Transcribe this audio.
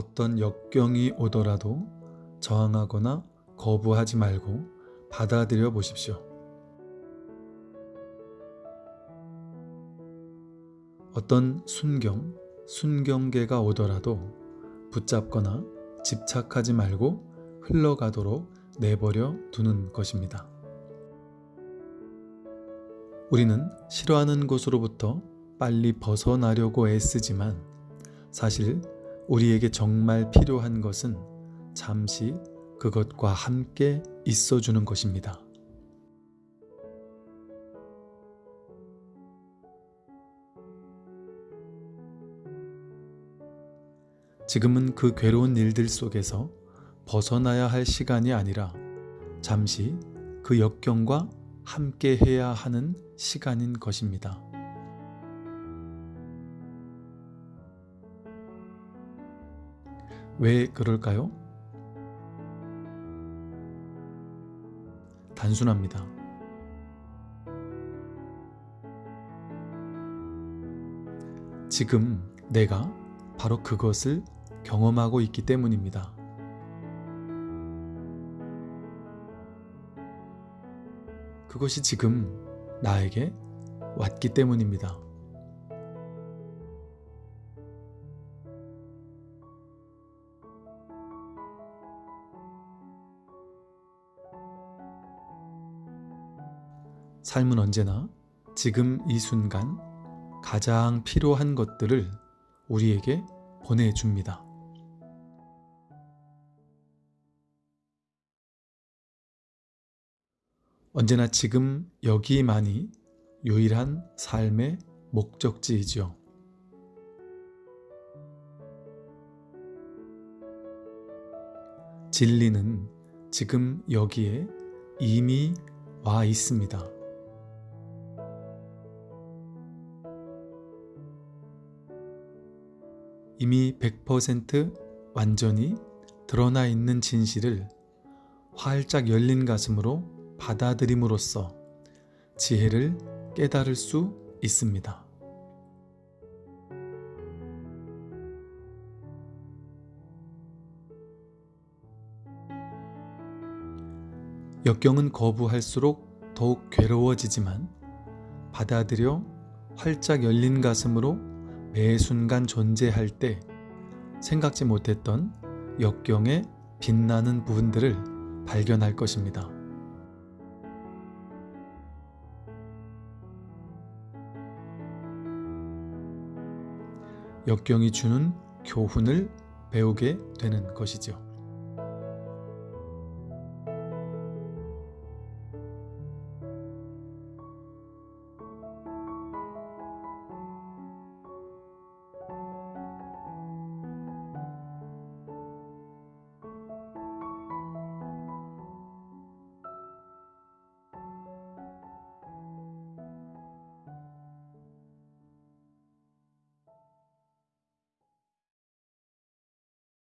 어떤 역경이 오더라도 저항하거나 거부하지 말고 받아들여 보십시오. 어떤 순경, 순경계가 오더라도 붙잡거나 집착하지 말고 흘러가도록 내버려 두는 것입니다. 우리는 싫어하는 곳으로부터 빨리 벗어나려고 애쓰지만 사실 우리에게 정말 필요한 것은 잠시 그것과 함께 있어주는 것입니다. 지금은 그 괴로운 일들 속에서 벗어나야 할 시간이 아니라 잠시 그 역경과 함께 해야 하는 시간인 것입니다. 왜 그럴까요? 단순합니다. 지금 내가 바로 그것을 경험하고 있기 때문입니다. 그것이 지금 나에게 왔기 때문입니다. 삶은 언제나 지금 이 순간 가장 필요한 것들을 우리에게 보내줍니다. 언제나 지금 여기만이 유일한 삶의 목적지이죠. 진리는 지금 여기에 이미 와 있습니다. 이미 100% 완전히 드러나 있는 진실을 활짝 열린 가슴으로 받아들임으로써 지혜를 깨달을 수 있습니다. 역경은 거부할수록 더욱 괴로워지지만 받아들여 활짝 열린 가슴으로 매 순간 존재할 때 생각지 못했던 역경의 빛나는 부분들을 발견할 것입니다. 역경이 주는 교훈을 배우게 되는 것이죠.